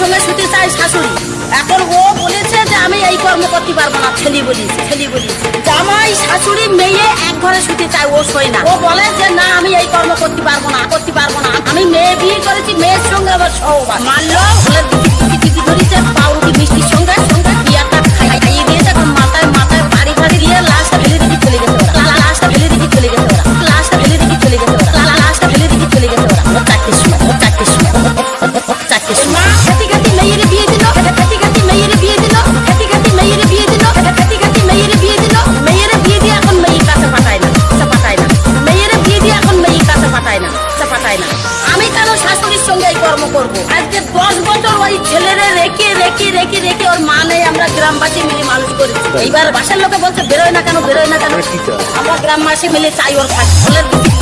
শাশুড়ি? এখন ও বলেছে যে আমি এই কর্ম করতে পারব না। ছেলি বলিস ছেলি বলিস জামাই, শাশুড়ি, মেয়ে এক ঘরে শুতে চায়, ও শোয় না। ও বলে যে, না, আমি এই কর্ম করতে পারব না, করতে পারব না। আমি মেয়ে বিয়ে করেছি, মেয়ের সঙ্গে আবার সহবাস। মানলো বলে দিদি আমি কেন শাশুড়ির সঙ্গে এই কর্ম করব? আজকে দশ বছর ওই ছেলেরে রেখে রেখে রেখে রেখে ওর মা নেই আমরা গ্রামবাসী মিলে মানুষ করি এইবার বাসার লোকে বলছে বেরোয় না কেন বেরোয় না কেন? আমরা গ্রামবাসী মিলে চাই ওর কাছে